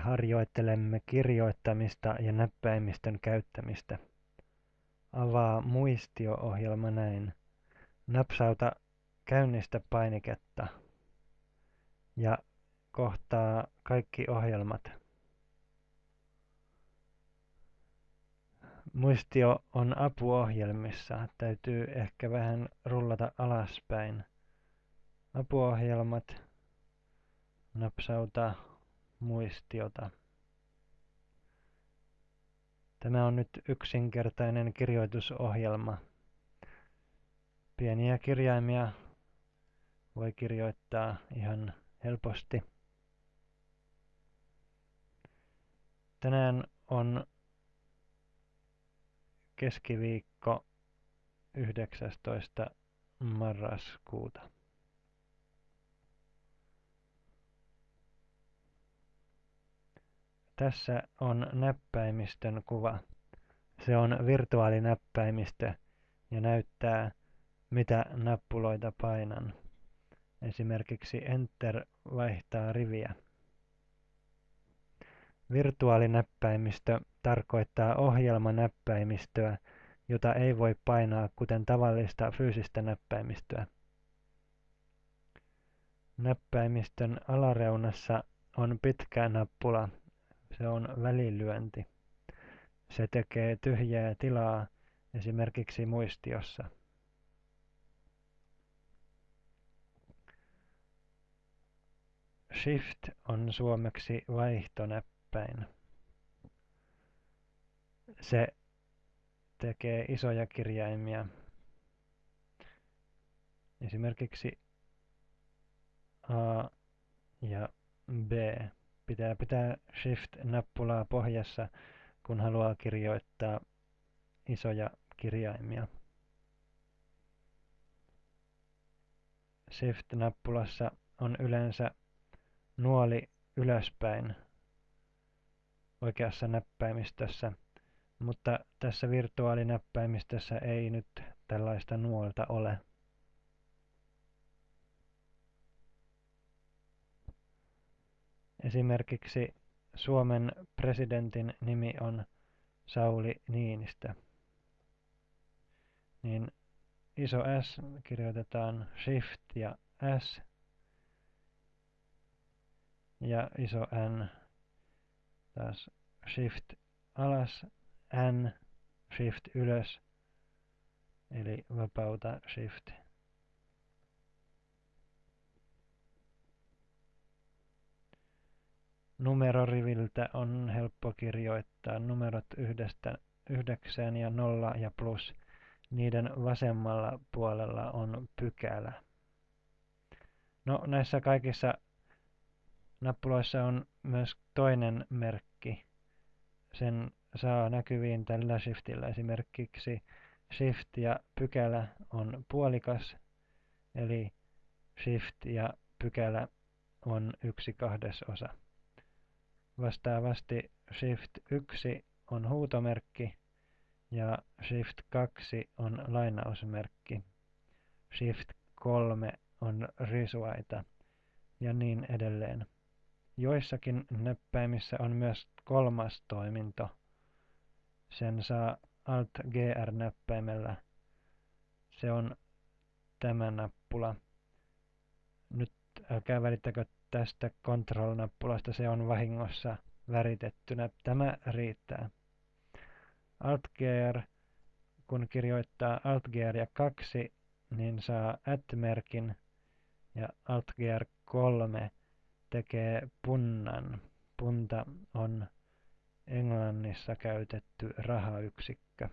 harjoittelemme kirjoittamista ja näppäimistön käyttämistä. Avaa muistio-ohjelma näin. Napsauta käynnistä painiketta ja kohtaa kaikki ohjelmat. Muistio on apuohjelmissa. Täytyy ehkä vähän rullata alaspäin. Apuohjelmat. Napsauta muistiota. Tämä on nyt yksinkertainen kirjoitusohjelma. Pieniä kirjaimia voi kirjoittaa ihan helposti. Tänään on keskiviikko 19. marraskuuta. Tässä on näppäimistön kuva. Se on virtuaalinäppäimistö ja näyttää, mitä nappuloita painan. Esimerkiksi Enter vaihtaa riviä. Virtuaalinäppäimistö tarkoittaa ohjelmanäppäimistöä, jota ei voi painaa kuten tavallista fyysistä näppäimistöä. Näppäimistön alareunassa on pitkä nappula, se on välilyönti. Se tekee tyhjää tilaa esimerkiksi muistiossa. Shift on suomeksi vaihtonäppäin. Se tekee isoja kirjaimia. Esimerkiksi A ja B. Pitää pitää Shift-nappulaa pohjassa, kun haluaa kirjoittaa isoja kirjaimia. Shift-nappulassa on yleensä nuoli ylöspäin oikeassa näppäimistössä, mutta tässä virtuaalinäppäimistössä ei nyt tällaista nuolta ole. Esimerkiksi Suomen presidentin nimi on Sauli Niinistö. Niin iso S kirjoitetaan Shift ja S ja iso N taas Shift alas, N, Shift ylös, eli vapauta Shift. Numeroriviltä on helppo kirjoittaa numerot yhdestä yhdeksään ja nolla ja plus. Niiden vasemmalla puolella on pykälä. No näissä kaikissa nappuloissa on myös toinen merkki. Sen saa näkyviin tällä shiftillä. Esimerkiksi shift ja pykälä on puolikas, eli shift ja pykälä on yksi kahdesosa. Vastaavasti Shift 1 on huutomerkki ja Shift 2 on lainausmerkki. Shift 3 on risuaita ja niin edelleen. Joissakin näppäimissä on myös kolmas toiminto. Sen saa Alt-GR-näppäimellä. Se on tämä nappula. Nyt älkää välittäkö tästä Control-nappulasta se on vahingossa väritettynä. Tämä riittää. Alt-GR, kun kirjoittaa Alt-GR ja 2, niin saa at-merkin ja Alt-GR 3 tekee punnan. Punta on Englannissa käytetty rahayksikkö.